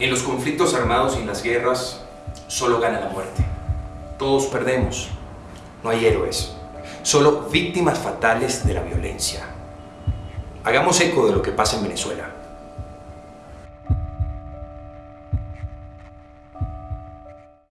En los conflictos armados y en las guerras solo gana la muerte. Todos perdemos. No hay héroes. Solo víctimas fatales de la violencia. Hagamos eco de lo que pasa en Venezuela.